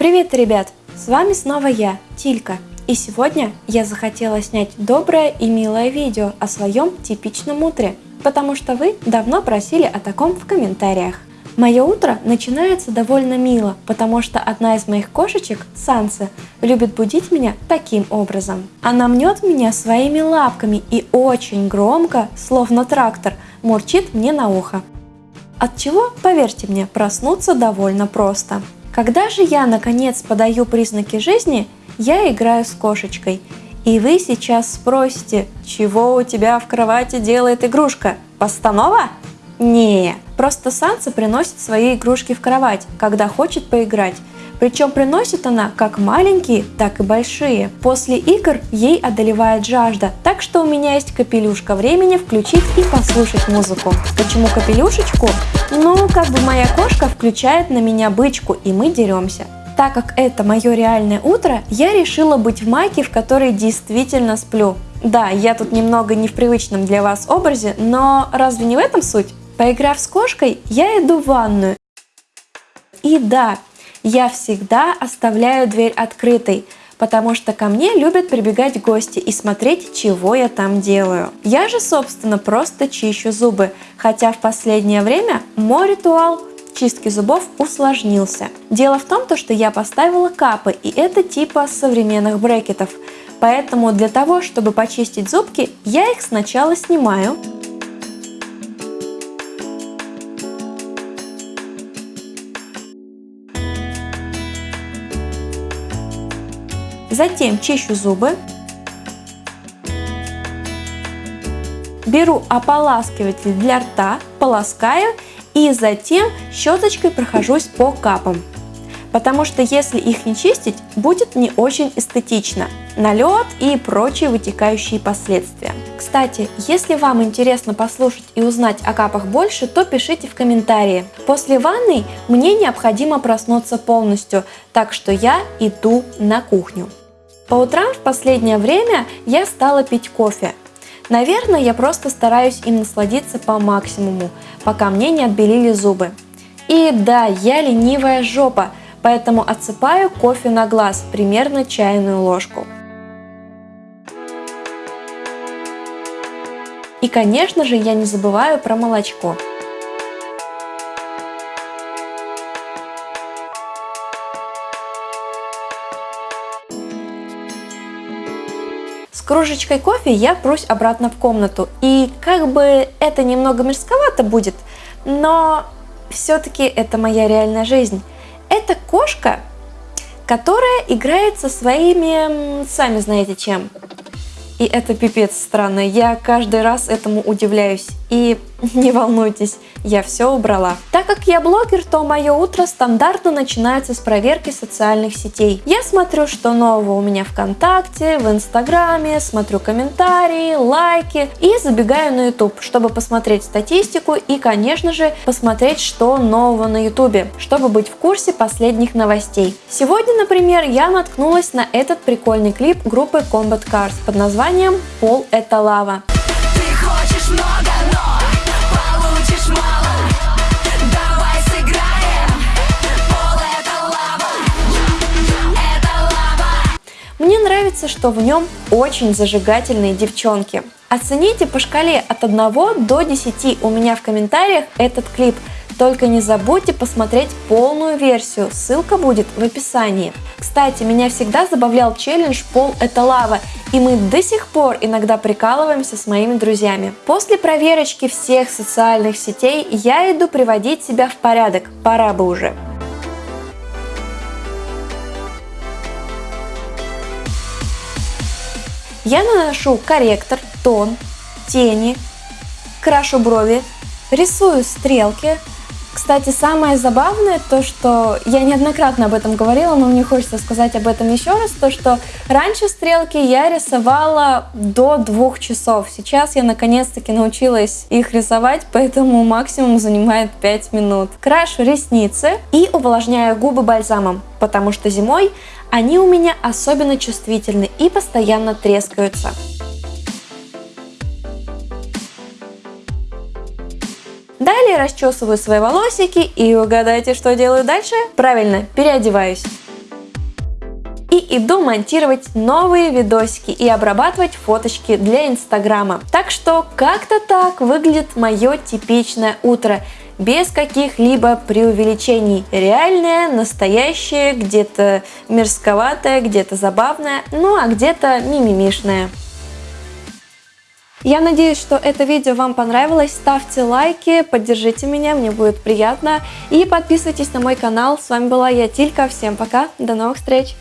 Привет, ребят! С вами снова я, Тилька. И сегодня я захотела снять доброе и милое видео о своем типичном утре, потому что вы давно просили о таком в комментариях. Мое утро начинается довольно мило, потому что одна из моих кошечек, Санса, любит будить меня таким образом. Она мнет меня своими лапками и очень громко, словно трактор, мурчит мне на ухо. От чего, поверьте мне, проснуться довольно просто. Когда же я наконец подаю признаки жизни, я играю с кошечкой. И вы сейчас спросите, чего у тебя в кровати делает игрушка? Постанова? Не, просто Санса приносит свои игрушки в кровать, когда хочет поиграть. Причем приносит она как маленькие, так и большие. После игр ей одолевает жажда, так что у меня есть капелюшка времени включить и послушать музыку. Почему капелюшечку? Ну, как бы моя кошка включает на меня бычку, и мы деремся. Так как это мое реальное утро, я решила быть в майке, в которой действительно сплю. Да, я тут немного не в привычном для вас образе, но разве не в этом суть? Поиграв с кошкой, я иду в ванную. И да, я всегда оставляю дверь открытой, потому что ко мне любят прибегать гости и смотреть, чего я там делаю. Я же, собственно, просто чищу зубы, хотя в последнее время мой ритуал чистки зубов усложнился. Дело в том, что я поставила капы, и это типа современных брекетов. Поэтому для того, чтобы почистить зубки, я их сначала снимаю, Затем чищу зубы. Беру ополаскиватель для рта, полоскаю и затем щеточкой прохожусь по капам. Потому что если их не чистить, будет не очень эстетично. Налет и прочие вытекающие последствия. Кстати, если вам интересно послушать и узнать о капах больше, то пишите в комментарии. После ванны мне необходимо проснуться полностью, так что я иду на кухню. По утрам в последнее время я стала пить кофе. Наверное, я просто стараюсь им насладиться по максимуму, пока мне не отбелили зубы. И да, я ленивая жопа, поэтому отсыпаю кофе на глаз, примерно чайную ложку. И конечно же я не забываю про молочко. Кружечкой кофе я прусь обратно в комнату. И как бы это немного мерзковато будет, но все-таки это моя реальная жизнь. Это кошка, которая играет со своими, сами знаете чем. И это пипец странно, я каждый раз этому удивляюсь. И не волнуйтесь, я все убрала. Так как я блогер, то мое утро стандартно начинается с проверки социальных сетей. Я смотрю, что нового у меня ВКонтакте, в Инстаграме, смотрю комментарии, лайки и забегаю на YouTube, чтобы посмотреть статистику и, конечно же, посмотреть, что нового на YouTube, чтобы быть в курсе последних новостей. Сегодня, например, я наткнулась на этот прикольный клип группы Combat Cars под названием «Пол – это лава». Ты хочешь много, что в нем очень зажигательные девчонки. Оцените по шкале от 1 до 10 у меня в комментариях этот клип. Только не забудьте посмотреть полную версию, ссылка будет в описании. Кстати, меня всегда забавлял челлендж «Пол – это лава», и мы до сих пор иногда прикалываемся с моими друзьями. После проверочки всех социальных сетей я иду приводить себя в порядок, пора бы уже. Я наношу корректор, тон, тени, крашу брови, рисую стрелки. Кстати, самое забавное то, что я неоднократно об этом говорила, но мне хочется сказать об этом еще раз, то, что раньше стрелки я рисовала до двух часов. Сейчас я наконец-таки научилась их рисовать, поэтому максимум занимает 5 минут. Крашу ресницы и увлажняю губы бальзамом, потому что зимой они у меня особенно чувствительны и постоянно трескаются. Далее расчесываю свои волосики и угадайте, что делаю дальше? Правильно, переодеваюсь. и иду монтировать новые видосики и обрабатывать фоточки для инстаграма. Так что как-то так выглядит мое типичное утро без каких-либо преувеличений. Реальное, настоящее, где-то мерзковатое, где-то забавное, ну а где-то мимимишное. Я надеюсь, что это видео вам понравилось. Ставьте лайки, поддержите меня, мне будет приятно. И подписывайтесь на мой канал. С вами была я, Тилька. Всем пока, до новых встреч!